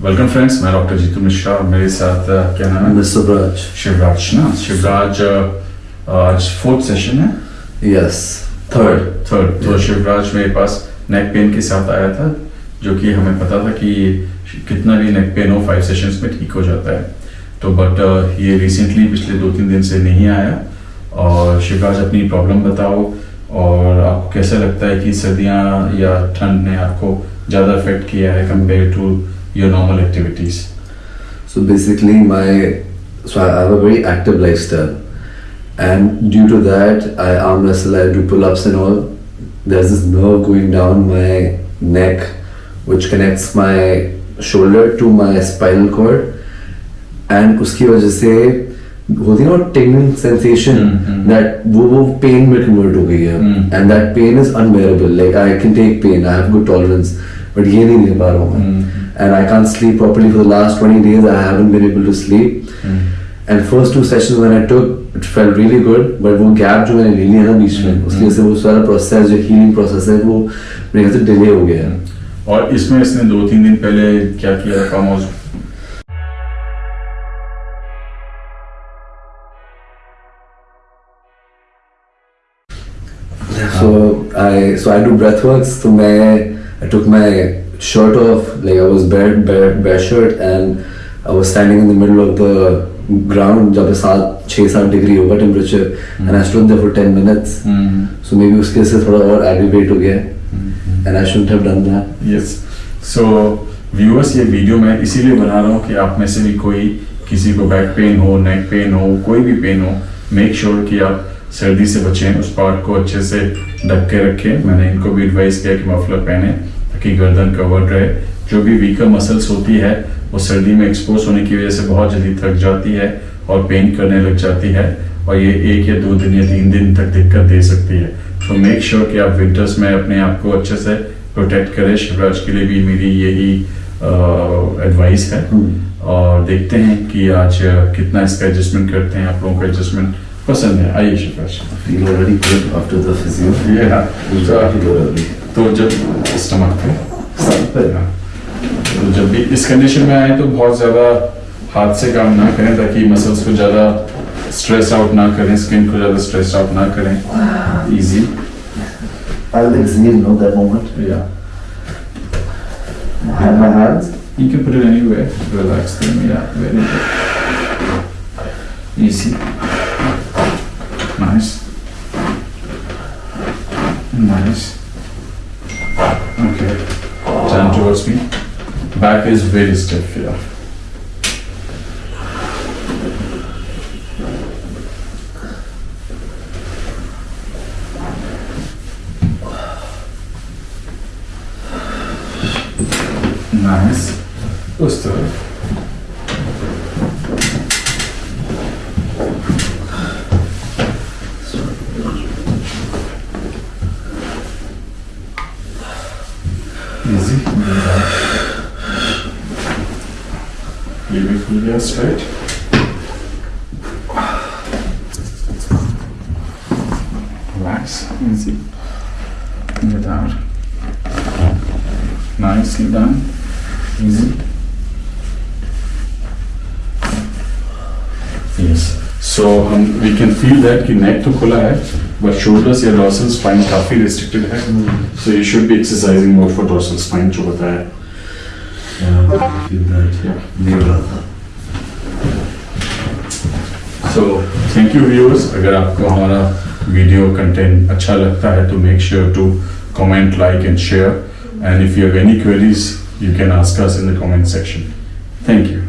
Welcome friends मैं doctor Jitu Mishra और मेरे साथ क्या नाम है. Braj. शिवराज ना शिवराज आज फोर्थ सेशन है Yes. Third. थर्ड तो शिवराज मेरे पास नेक पेन के साथ आया था जो कि हमें पता था कि कितना भी नेक पेन हो फाइव सेशंस में ठीक हो जाता है तो बट ये रिसेंटली पिछले दो तीन दिन से नहीं आया और शिवराज अपनी प्रॉब्लम बताओ और आपको कैसा लगता है कि सर्दियाँ या ठंड ने आपको ज़्यादा अफेक्ट किया है compare to Your normal activities So basically, my so I have a very active lifestyle, and due to that, I arm wrestle, I do pull-ups and all. There's this nerve going down my neck, which connects my shoulder to my spinal cord, and उसकी वजह से होती है ना tending sensation that वो वो pen में convert हो गई है and that pain is unbearable like I can take pain I have good tolerance but ये नहीं ले पा रहा हूँ and I can sleep properly for the last twenty days I haven't been able to sleep and first two session when I took it felt really good but वो gap जो मैंने ले लिया ना बीच में उसकी वजह से वो सारा प्रोसेस जो हीलिंग प्रोसेस है वो मेरे से डिले हो गया है और इसमें इसने दो तीन दिन पहले क्या किया था So I so I do breathworks. So मैं I took my shirt off, like I was bare bare bare shirt, and I was standing in the middle of the ground जब सात छः सात डिग्री होगा temperature and I stood there for 10 minutes. So maybe उसके से थोड़ा और aggravate हो गया है. and I shouldn't have done that. Yes so viewers ये वीडियो मैं इसीलिए बना रहा हूँ कि आप में से भी कोई किसी को बैक पेन हो नेक पेन हो कोई भी पेन हो मेक श्योर sure कि आप सर्दी से बचें उस पार्ट को अच्छे से ढक के रखें। मैंने इनको भी एडवाइस किया कि मफलर पहने ताकि गर्दन कवर्ड रहे। जो भी वीकर मसल्स होती है वो सर्दी में एक्सपोज होने की वजह से बहुत जल्दी थक जाती है और पेन करने लग जाती है और ये एक या दो दिन या तीन दिन तक दिक्कत दे सकती है। तो मेक श्योर sure कि आप विंटर्स में अपने आप को अच्छे से प्रोटेक्ट करें। शिवराज के लिए भी मेरी यही एडवाइस है। और देखते हैं कि आज कितना इसका एडजस्टमेंट करते हैं। आप लोगों का एडजस्टमेंट पसंद है आयुष तो जब स्टमक पे हाँ। तो जब भी इस कंडीशन में आए तो बहुत ज़्यादा हाथ से काम ना करें ताकि मसल्स को ज़्यादा स्ट्रेस आउट ना करें स्किन को ज़्यादा स्ट्रेस आउट ना करें। Easy I think you know that moment yeah my hands you can put it anywhere relax them yeah very easy Nice. Nice. Okay. Turn towards me. Back is very stiff. Yeah. Nice. उस Easy. Liebe Flügel straight. Relax. Easy. Bring it out. Nicely done. Easy. Yes. So हम we can feel that कि neck तो खुला है but shoulders या dorsal spine काफ़ी restricted है so you should be exercising more for dorsal spine जो बताया Yeah, feel that. Yeah. नहीं हो रहा था. So thank you viewers अगर आपको हमारा वीडियो कंटेंट अच्छा लगता है तो make sure to comment like and share and if you have any queries you can ask us in the comment section thank you